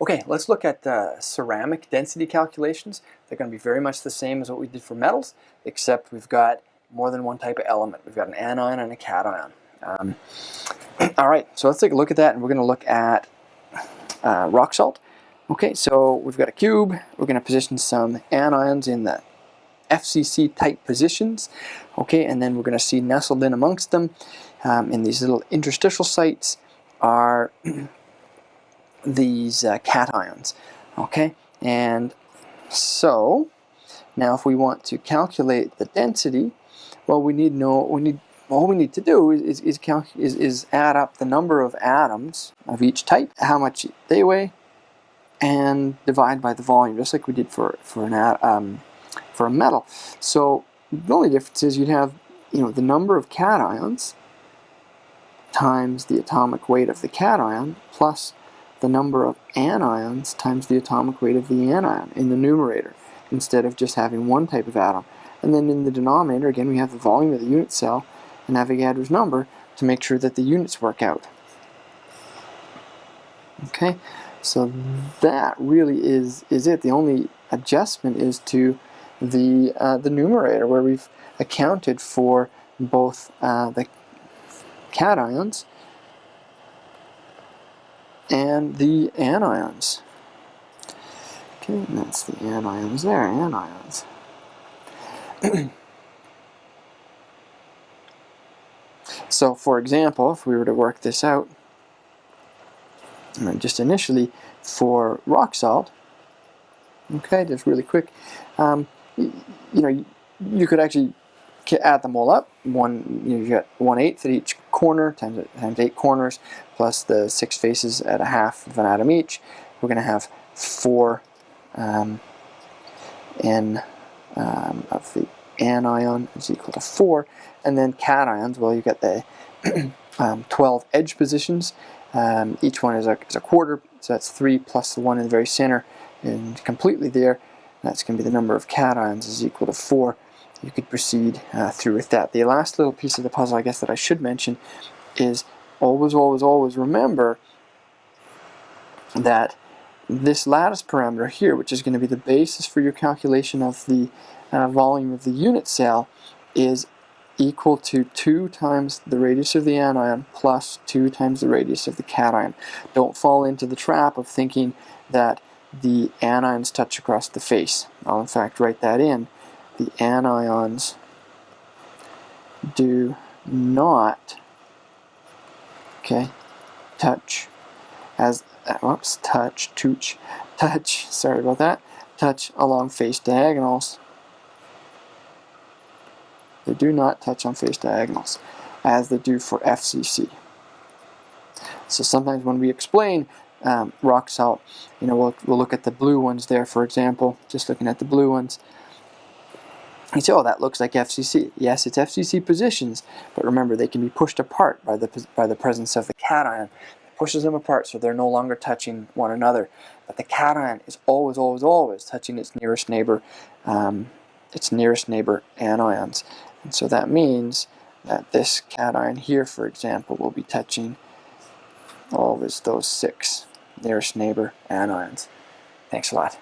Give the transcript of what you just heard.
Okay, let's look at uh, ceramic density calculations. They're going to be very much the same as what we did for metals, except we've got more than one type of element. We've got an anion and a cation. Um, all right, so let's take a look at that, and we're going to look at uh, rock salt. Okay, so we've got a cube. We're going to position some anions in the FCC type positions. Okay, and then we're going to see nestled in amongst them um, in these little interstitial sites are these uh, cations. Okay, and so now if we want to calculate the density, well, we need know we need all we need to do is is, is is add up the number of atoms of each type, how much they weigh, and divide by the volume, just like we did for for an um, for a metal. So the only difference is you'd have you know the number of cations times the atomic weight of the cation plus the number of anions times the atomic weight of the anion in the numerator instead of just having one type of atom. And then in the denominator, again, we have the volume of the unit cell and Avogadro's number to make sure that the units work out. Okay, so that really is, is it. The only adjustment is to the, uh, the numerator where we've accounted for both uh, the cations and the anions. Okay, that's the anions there, anions. so for example, if we were to work this out, just initially for rock salt, okay, just really quick, um, you, you know, you could actually add them all up. One, you, you get one eighth at each corner times, times eight corners, plus the six faces at a half of an atom each. We're going to have four um, n um, of the anion is equal to four, and then cations. Well, you get the um, 12 edge positions. Um, each one is a, is a quarter, so that's three plus the one in the very center, and completely there. That's going to be the number of cations is equal to four you could proceed uh, through with that. The last little piece of the puzzle, I guess, that I should mention is always, always, always remember that this lattice parameter here, which is going to be the basis for your calculation of the uh, volume of the unit cell, is equal to 2 times the radius of the anion plus 2 times the radius of the cation. Don't fall into the trap of thinking that the anions touch across the face. I'll in fact write that in the anions do not okay touch as whoops touch touch touch sorry about that touch along face diagonals. They do not touch on face diagonals as they do for FCC so sometimes when we explain um, rock salt you know we'll, we'll look at the blue ones there for example just looking at the blue ones you say, oh, that looks like FCC. Yes, it's FCC positions, but remember, they can be pushed apart by the, by the presence of the cation. It pushes them apart so they're no longer touching one another. But the cation is always, always, always touching its nearest neighbor, um, its nearest neighbor anions. And so that means that this cation here, for example, will be touching always those six nearest neighbor anions. Thanks a lot.